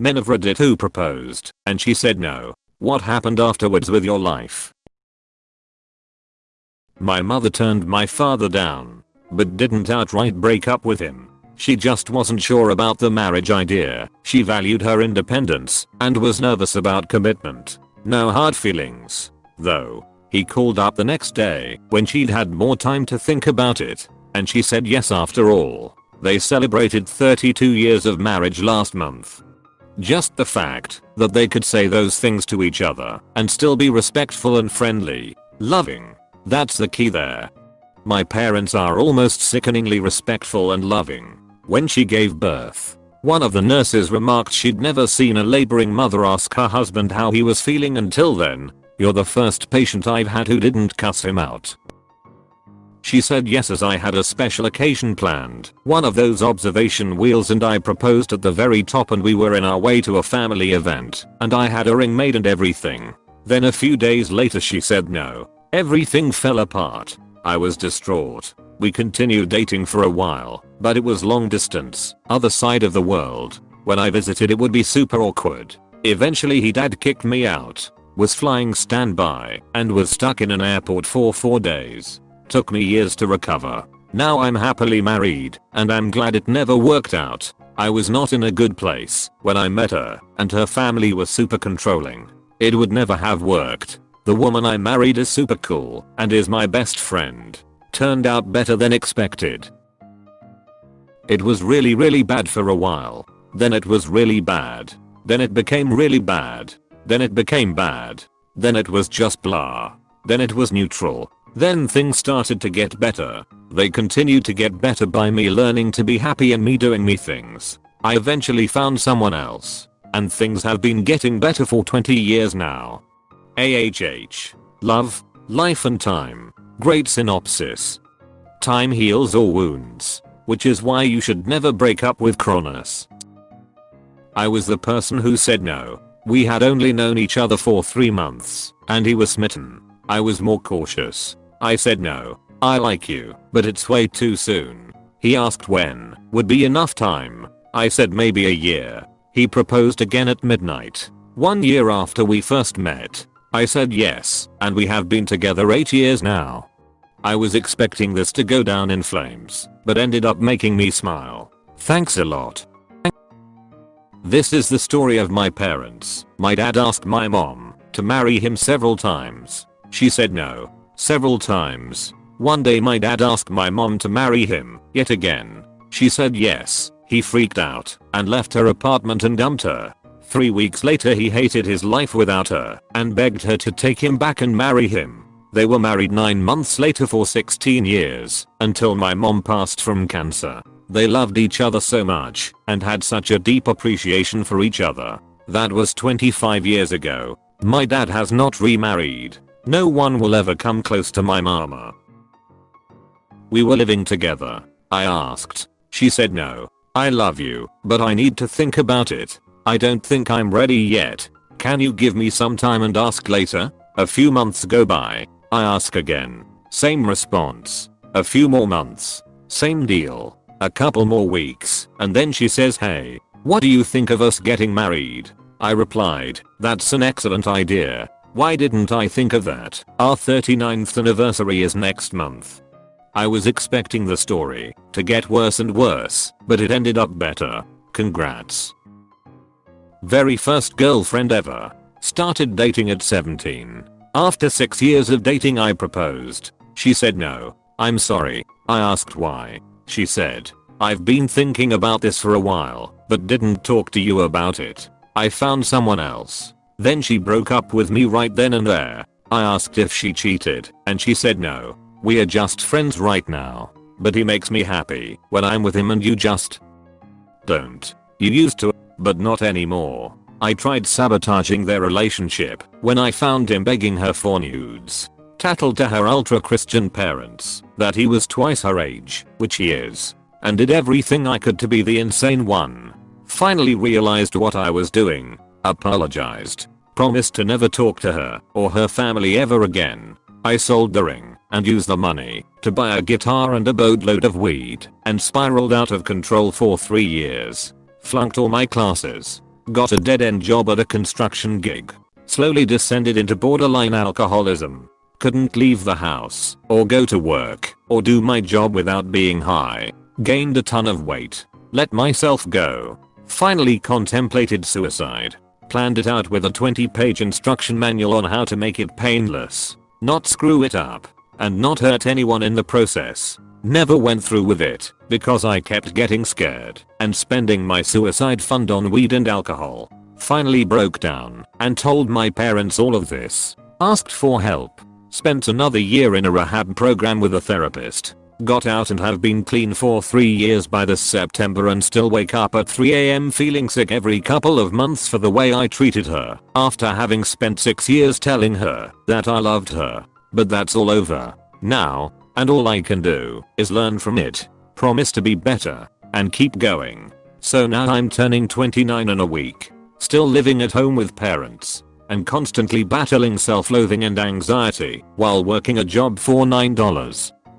Men of Reddit who proposed, and she said no. What happened afterwards with your life? My mother turned my father down, but didn't outright break up with him. She just wasn't sure about the marriage idea. She valued her independence and was nervous about commitment. No hard feelings. Though, he called up the next day when she'd had more time to think about it, and she said yes after all. They celebrated 32 years of marriage last month. Just the fact that they could say those things to each other and still be respectful and friendly, loving. That's the key there. My parents are almost sickeningly respectful and loving. When she gave birth, one of the nurses remarked she'd never seen a laboring mother ask her husband how he was feeling until then. You're the first patient I've had who didn't cuss him out. She said yes as I had a special occasion planned, one of those observation wheels and I proposed at the very top and we were in our way to a family event and I had a ring made and everything. Then a few days later she said no. Everything fell apart. I was distraught. We continued dating for a while, but it was long distance, other side of the world. When I visited it would be super awkward. Eventually he dad kicked me out, was flying standby, and was stuck in an airport for 4 days. Took me years to recover. Now I'm happily married, and I'm glad it never worked out. I was not in a good place when I met her, and her family was super controlling. It would never have worked. The woman I married is super cool and is my best friend. Turned out better than expected. It was really really bad for a while. Then it was really bad. Then it became really bad. Then it became bad. Then it was just blah. Then it was neutral. Then things started to get better. They continued to get better by me learning to be happy and me doing me things. I eventually found someone else. And things have been getting better for 20 years now. AHH. Love, life and time. Great synopsis. Time heals all wounds, which is why you should never break up with Cronus. I was the person who said no. We had only known each other for 3 months, and he was smitten. I was more cautious. I said no. I like you, but it's way too soon. He asked when would be enough time. I said maybe a year. He proposed again at midnight. One year after we first met. I said yes, and we have been together 8 years now. I was expecting this to go down in flames, but ended up making me smile. Thanks a lot. This is the story of my parents. My dad asked my mom to marry him several times. She said no. Several times. One day my dad asked my mom to marry him, yet again. She said yes. He freaked out and left her apartment and dumped her. Three weeks later he hated his life without her and begged her to take him back and marry him. They were married 9 months later for 16 years until my mom passed from cancer. They loved each other so much and had such a deep appreciation for each other. That was 25 years ago. My dad has not remarried. No one will ever come close to my mama. We were living together. I asked. She said no. I love you, but I need to think about it. I don't think I'm ready yet. Can you give me some time and ask later? A few months go by. I ask again. Same response. A few more months. Same deal. A couple more weeks. And then she says hey. What do you think of us getting married? I replied, that's an excellent idea. Why didn't I think of that? Our 39th anniversary is next month. I was expecting the story to get worse and worse, but it ended up better. Congrats. Very first girlfriend ever. Started dating at 17. After 6 years of dating I proposed. She said no. I'm sorry. I asked why. She said, I've been thinking about this for a while, but didn't talk to you about it. I found someone else. Then she broke up with me right then and there. I asked if she cheated, and she said no. We are just friends right now. But he makes me happy when I'm with him and you just don't. You used to but not anymore. I tried sabotaging their relationship when I found him begging her for nudes. Tattled to her ultra Christian parents that he was twice her age, which he is. And did everything I could to be the insane one. Finally realized what I was doing. Apologized. Promised to never talk to her or her family ever again. I sold the ring and used the money to buy a guitar and a boatload of weed and spiraled out of control for 3 years flunked all my classes, Got a dead end job at a construction gig. Slowly descended into borderline alcoholism. Couldn't leave the house, or go to work, or do my job without being high. Gained a ton of weight. Let myself go. Finally contemplated suicide. Planned it out with a 20 page instruction manual on how to make it painless. Not screw it up. And not hurt anyone in the process. Never went through with it because I kept getting scared and spending my suicide fund on weed and alcohol. Finally broke down and told my parents all of this. Asked for help. Spent another year in a rehab program with a therapist. Got out and have been clean for 3 years by this September and still wake up at 3am feeling sick every couple of months for the way I treated her after having spent 6 years telling her that I loved her. But that's all over. Now, and all I can do is learn from it, promise to be better, and keep going. So now I'm turning 29 in a week, still living at home with parents, and constantly battling self-loathing and anxiety while working a job for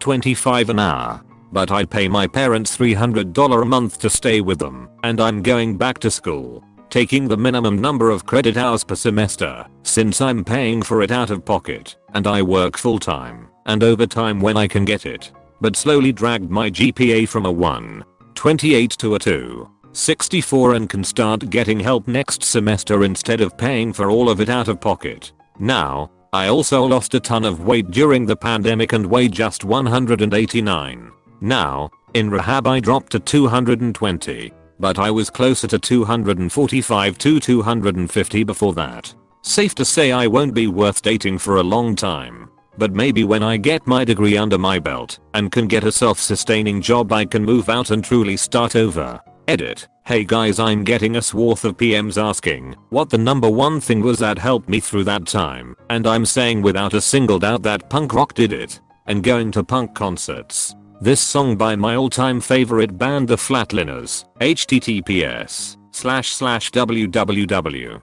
$9.25 an hour. But I pay my parents $300 a month to stay with them, and I'm going back to school, taking the minimum number of credit hours per semester, since I'm paying for it out of pocket, and I work full time, and overtime when I can get it. But slowly dragged my GPA from a 1. 28 to a 2. 64 and can start getting help next semester instead of paying for all of it out of pocket. Now, I also lost a ton of weight during the pandemic and weigh just 189. Now, in rehab I dropped to 220, but I was closer to 245 to 250 before that. Safe to say I won't be worth dating for a long time. But maybe when I get my degree under my belt and can get a self-sustaining job I can move out and truly start over. Edit. Hey guys I'm getting a swath of PMs asking what the number one thing was that helped me through that time and I'm saying without a single doubt that punk rock did it. And going to punk concerts. This song by my all time favorite band the Flatliners. https slash slash www.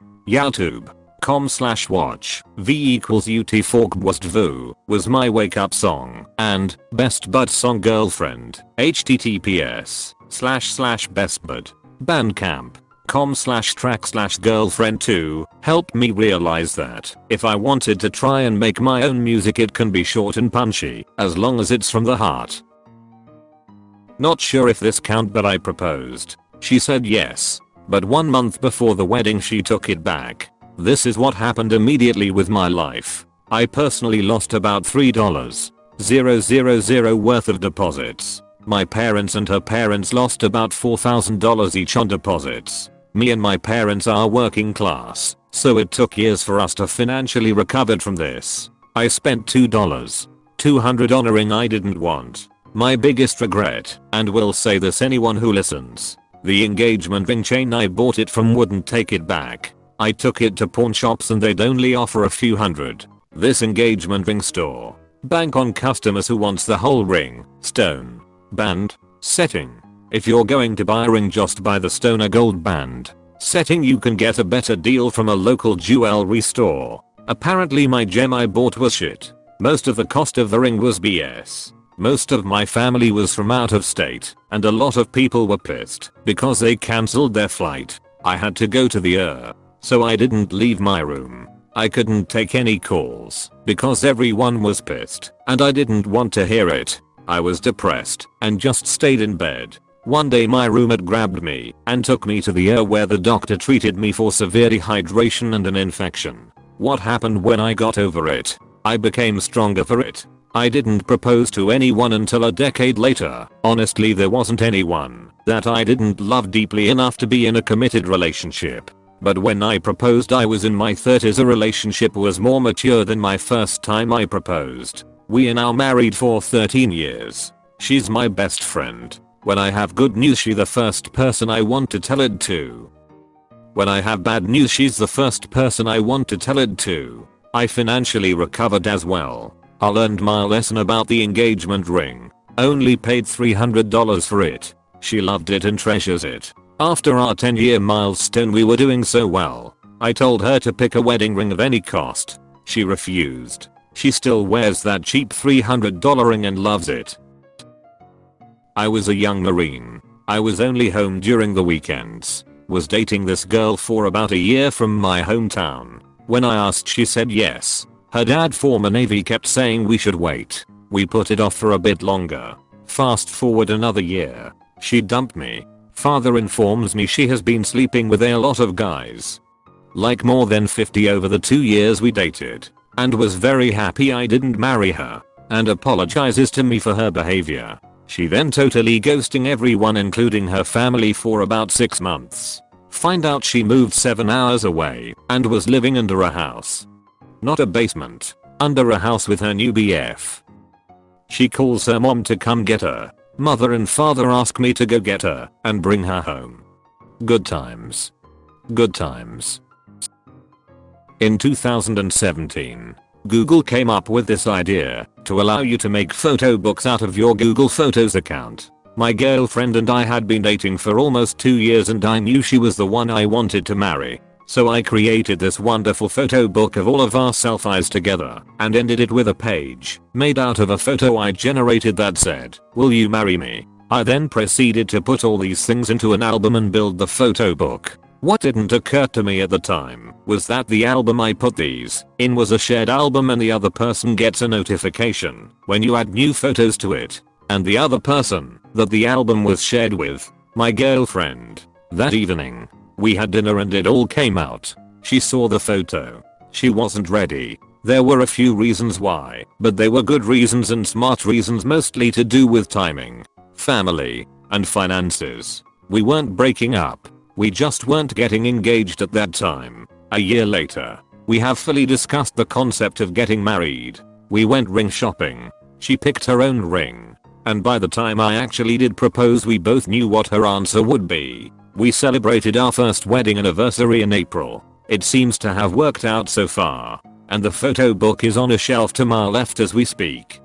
slash watch v equals ut vu was my wake up song and best bud song girlfriend https slash slash bestbud bandcamp com slash track slash girlfriend 2 helped me realize that if I wanted to try and make my own music it can be short and punchy as long as it's from the heart. Not sure if this count but I proposed. She said yes. But one month before the wedding she took it back. This is what happened immediately with my life. I personally lost about $3.000 worth of deposits. My parents and her parents lost about $4,000 each on deposits. Me and my parents are working class, so it took years for us to financially recover from this. I spent $2. 200 on a ring I didn't want. My biggest regret, and will say this anyone who listens. The engagement ring chain I bought it from wouldn't take it back. I took it to pawn shops and they'd only offer a few hundred. This engagement ring store. Bank on customers who wants the whole ring, stone, band, setting. If you're going to buy a ring just buy the stoner gold band. Setting you can get a better deal from a local jewelry store. Apparently my gem I bought was shit. Most of the cost of the ring was BS. Most of my family was from out of state, and a lot of people were pissed because they cancelled their flight. I had to go to the ER. So I didn't leave my room. I couldn't take any calls because everyone was pissed and I didn't want to hear it. I was depressed and just stayed in bed. One day my roommate grabbed me and took me to the ER where the doctor treated me for severe dehydration and an infection. What happened when I got over it? I became stronger for it. I didn't propose to anyone until a decade later. Honestly there wasn't anyone that I didn't love deeply enough to be in a committed relationship. But when I proposed I was in my 30s a relationship was more mature than my first time I proposed. We are now married for 13 years. She's my best friend. When I have good news she the first person I want to tell it to. When I have bad news she's the first person I want to tell it to. I financially recovered as well. I learned my lesson about the engagement ring. Only paid $300 for it. She loved it and treasures it. After our 10 year milestone we were doing so well. I told her to pick a wedding ring of any cost. She refused. She still wears that cheap $300 ring and loves it. I was a young marine. I was only home during the weekends. Was dating this girl for about a year from my hometown. When I asked she said yes. Her dad former navy kept saying we should wait. We put it off for a bit longer. Fast forward another year. She dumped me. Father informs me she has been sleeping with a lot of guys. Like more than 50 over the 2 years we dated. And was very happy I didn't marry her. And apologizes to me for her behavior. She then totally ghosting everyone including her family for about 6 months. Find out she moved 7 hours away and was living under a house. Not a basement. Under a house with her new BF. She calls her mom to come get her. Mother and father ask me to go get her and bring her home. Good times. Good times. In 2017, Google came up with this idea to allow you to make photo books out of your Google Photos account. My girlfriend and I had been dating for almost 2 years and I knew she was the one I wanted to marry. So I created this wonderful photo book of all of our selfies together and ended it with a page made out of a photo I generated that said, will you marry me? I then proceeded to put all these things into an album and build the photo book. What didn't occur to me at the time was that the album I put these in was a shared album and the other person gets a notification when you add new photos to it. And the other person that the album was shared with, my girlfriend. That evening, we had dinner and it all came out. She saw the photo. She wasn't ready. There were a few reasons why, but they were good reasons and smart reasons mostly to do with timing, family, and finances. We weren't breaking up. We just weren't getting engaged at that time. A year later, we have fully discussed the concept of getting married. We went ring shopping. She picked her own ring. And by the time I actually did propose we both knew what her answer would be. We celebrated our first wedding anniversary in April. It seems to have worked out so far. And the photo book is on a shelf to my left as we speak.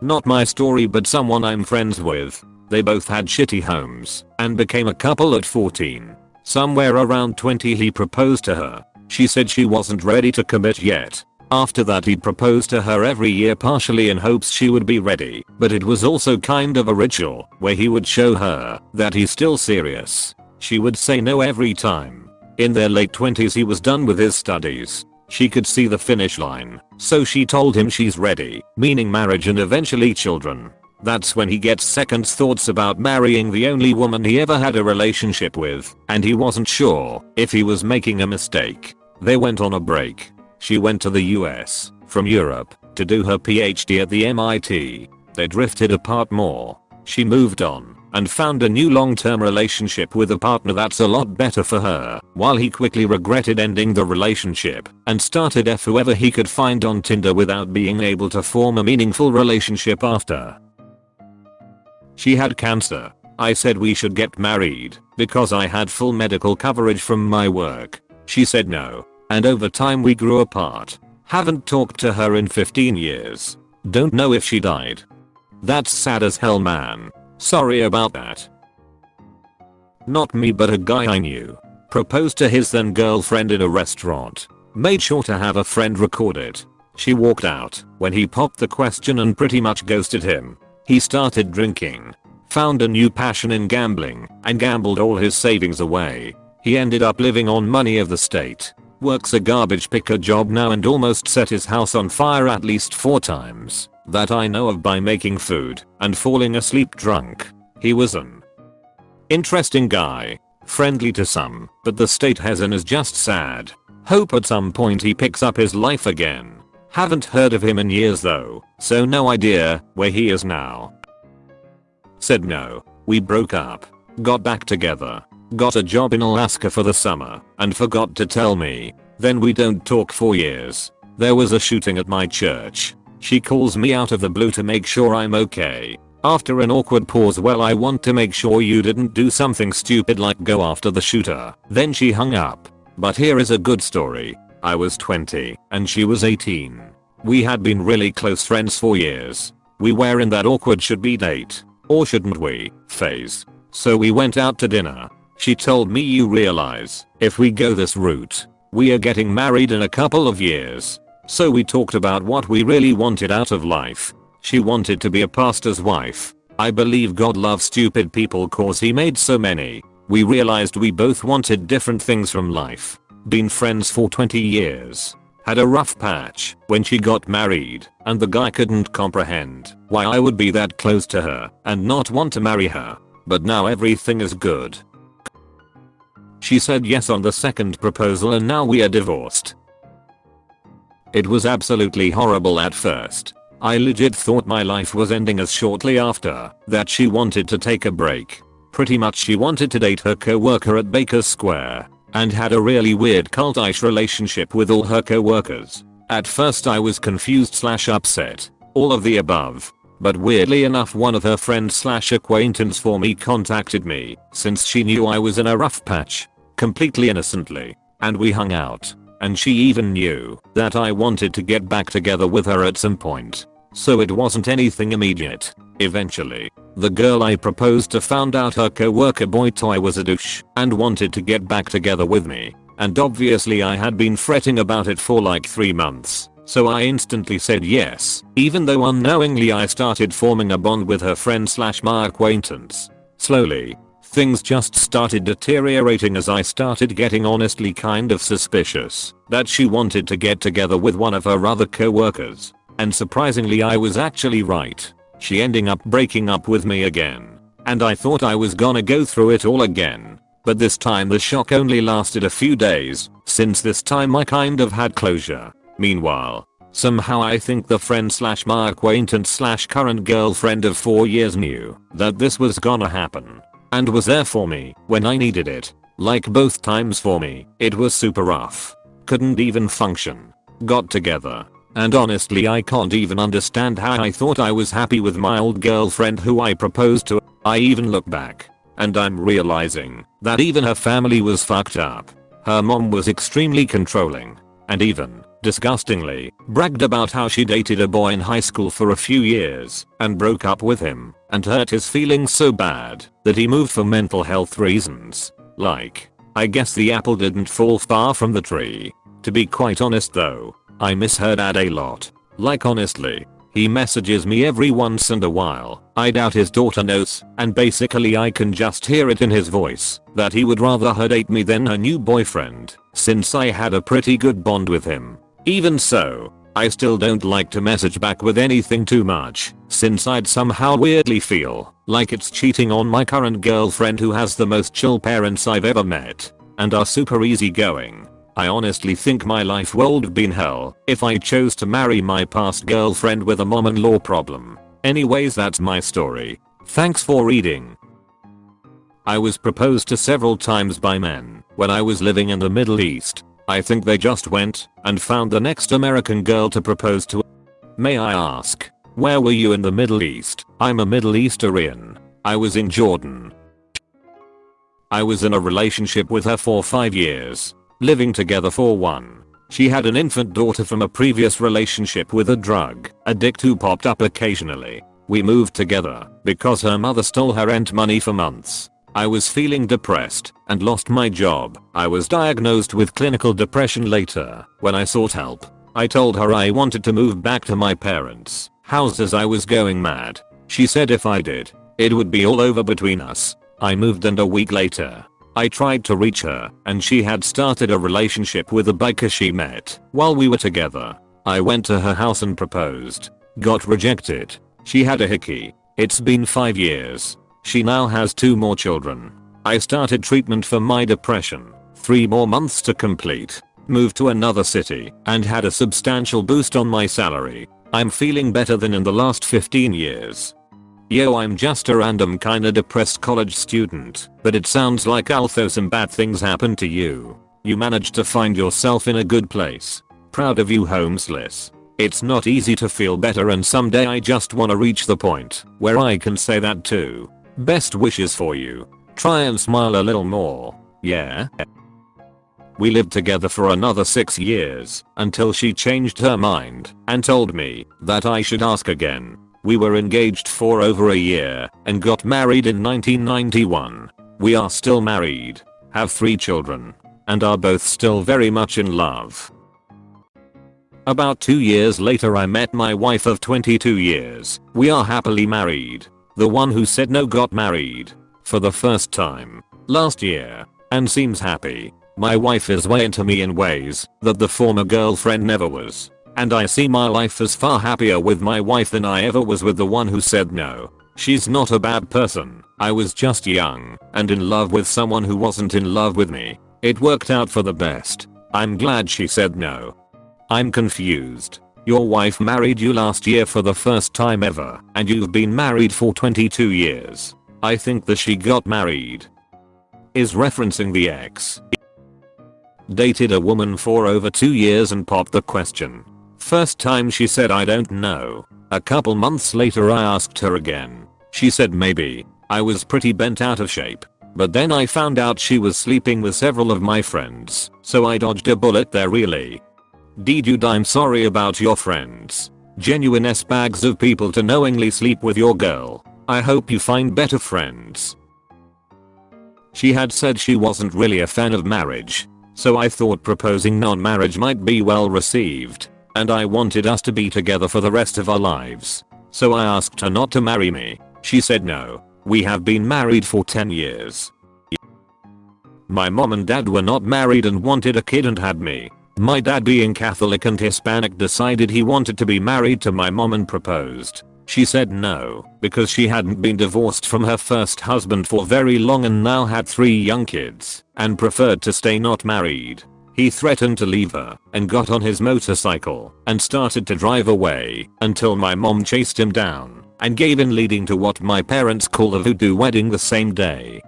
Not my story but someone I'm friends with. They both had shitty homes and became a couple at 14. Somewhere around 20 he proposed to her. She said she wasn't ready to commit yet. After that he'd propose to her every year partially in hopes she would be ready, but it was also kind of a ritual where he would show her that he's still serious. She would say no every time. In their late 20s he was done with his studies. She could see the finish line, so she told him she's ready, meaning marriage and eventually children. That's when he gets second thoughts about marrying the only woman he ever had a relationship with, and he wasn't sure if he was making a mistake. They went on a break. She went to the US from Europe to do her PhD at the MIT. They drifted apart more. She moved on and found a new long-term relationship with a partner that's a lot better for her, while he quickly regretted ending the relationship and started F whoever he could find on Tinder without being able to form a meaningful relationship after. She had cancer. I said we should get married because I had full medical coverage from my work. She said no. And over time we grew apart. Haven't talked to her in 15 years. Don't know if she died. That's sad as hell man. Sorry about that. Not me but a guy I knew. Proposed to his then girlfriend in a restaurant. Made sure to have a friend record it. She walked out when he popped the question and pretty much ghosted him. He started drinking, found a new passion in gambling, and gambled all his savings away. He ended up living on money of the state, works a garbage picker job now and almost set his house on fire at least 4 times that I know of by making food and falling asleep drunk. He was an interesting guy, friendly to some, but the state has him is just sad. Hope at some point he picks up his life again. Haven't heard of him in years though, so no idea where he is now. Said no. We broke up. Got back together. Got a job in Alaska for the summer and forgot to tell me. Then we don't talk for years. There was a shooting at my church. She calls me out of the blue to make sure I'm okay. After an awkward pause well I want to make sure you didn't do something stupid like go after the shooter. Then she hung up. But here is a good story. I was 20 and she was 18. We had been really close friends for years. We were in that awkward should be date or shouldn't we phase. So we went out to dinner. She told me you realize if we go this route we are getting married in a couple of years. So we talked about what we really wanted out of life. She wanted to be a pastor's wife. I believe God loves stupid people cause he made so many. We realized we both wanted different things from life. Been friends for 20 years. Had a rough patch when she got married and the guy couldn't comprehend why I would be that close to her and not want to marry her. But now everything is good. She said yes on the second proposal and now we are divorced. It was absolutely horrible at first. I legit thought my life was ending as shortly after that she wanted to take a break. Pretty much she wanted to date her co-worker at Baker Square and had a really weird cultish relationship with all her co-workers. At first I was confused slash upset. All of the above. But weirdly enough one of her friends slash acquaintance for me contacted me since she knew I was in a rough patch. Completely innocently. And we hung out. And she even knew that I wanted to get back together with her at some point. So it wasn't anything immediate. Eventually, the girl I proposed to found out her co-worker boy toy was a douche and wanted to get back together with me. And obviously I had been fretting about it for like 3 months. So I instantly said yes, even though unknowingly I started forming a bond with her friend slash my acquaintance. Slowly, things just started deteriorating as I started getting honestly kind of suspicious that she wanted to get together with one of her other co-workers. And surprisingly I was actually right. She ending up breaking up with me again. And I thought I was gonna go through it all again. But this time the shock only lasted a few days, since this time I kind of had closure. Meanwhile, somehow I think the friend slash my acquaintance slash current girlfriend of 4 years knew that this was gonna happen. And was there for me when I needed it. Like both times for me, it was super rough. Couldn't even function. Got together. And honestly I can't even understand how I thought I was happy with my old girlfriend who I proposed to. I even look back. And I'm realizing that even her family was fucked up. Her mom was extremely controlling. And even disgustingly, bragged about how she dated a boy in high school for a few years and broke up with him and hurt his feelings so bad that he moved for mental health reasons. Like, I guess the apple didn't fall far from the tree. To be quite honest though, I miss her dad a lot. Like honestly, he messages me every once and a while. I doubt his daughter knows, and basically I can just hear it in his voice that he would rather her date me than her new boyfriend, since I had a pretty good bond with him. Even so, I still don't like to message back with anything too much, since I'd somehow weirdly feel like it's cheating on my current girlfriend who has the most chill parents I've ever met and are super easygoing. I honestly think my life would have been hell if I chose to marry my past girlfriend with a mom-in-law problem. Anyways that's my story. Thanks for reading. I was proposed to several times by men when I was living in the Middle East I think they just went and found the next American girl to propose to. May I ask, where were you in the Middle East? I'm a Middle Eastern. I was in Jordan. I was in a relationship with her for 5 years, living together for 1. She had an infant daughter from a previous relationship with a drug addict who popped up occasionally. We moved together because her mother stole her rent money for months I was feeling depressed and lost my job. I was diagnosed with clinical depression later when I sought help. I told her I wanted to move back to my parents' house as I was going mad. She said if I did, it would be all over between us. I moved and a week later, I tried to reach her and she had started a relationship with a biker she met while we were together. I went to her house and proposed. Got rejected. She had a hickey. It's been 5 years. She now has two more children. I started treatment for my depression. Three more months to complete. Moved to another city and had a substantial boost on my salary. I'm feeling better than in the last 15 years. Yo I'm just a random kinda depressed college student, but it sounds like although some bad things happened to you, you managed to find yourself in a good place. Proud of you homeless. It's not easy to feel better and someday I just wanna reach the point where I can say that too. Best wishes for you. Try and smile a little more. Yeah? We lived together for another 6 years until she changed her mind and told me that I should ask again. We were engaged for over a year and got married in 1991. We are still married, have 3 children, and are both still very much in love. About 2 years later I met my wife of 22 years. We are happily married the one who said no got married. For the first time. last year and seems happy. My wife is way into me in ways that the former girlfriend never was. And I see my life as far happier with my wife than I ever was with the one who said no. She's not a bad person. I was just young and in love with someone who wasn't in love with me. It worked out for the best. I'm glad she said no. I'm confused. Your wife married you last year for the first time ever and you've been married for 22 years. I think that she got married. Is referencing the ex. Dated a woman for over 2 years and popped the question. First time she said I don't know. A couple months later I asked her again. She said maybe. I was pretty bent out of shape. But then I found out she was sleeping with several of my friends, so I dodged a bullet there really. Dude I'm sorry about your friends. Genuine s bags of people to knowingly sleep with your girl. I hope you find better friends. She had said she wasn't really a fan of marriage, so I thought proposing non-marriage might be well received, and I wanted us to be together for the rest of our lives. So I asked her not to marry me. She said no. We have been married for 10 years. My mom and dad were not married and wanted a kid and had me. My dad being Catholic and Hispanic decided he wanted to be married to my mom and proposed. She said no because she hadn't been divorced from her first husband for very long and now had 3 young kids and preferred to stay not married. He threatened to leave her and got on his motorcycle and started to drive away until my mom chased him down and gave in leading to what my parents call a voodoo wedding the same day.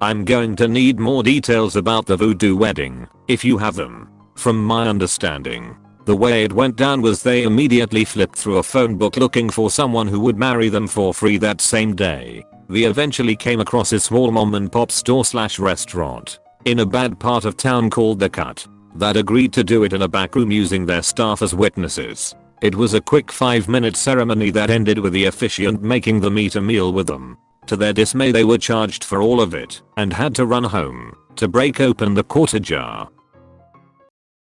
I'm going to need more details about the voodoo wedding, if you have them. From my understanding, the way it went down was they immediately flipped through a phone book looking for someone who would marry them for free that same day. They eventually came across a small mom and pop store slash restaurant in a bad part of town called The Cut that agreed to do it in a back room using their staff as witnesses. It was a quick 5 minute ceremony that ended with the officiant making them eat a meal with them. To their dismay they were charged for all of it and had to run home to break open the quarter jar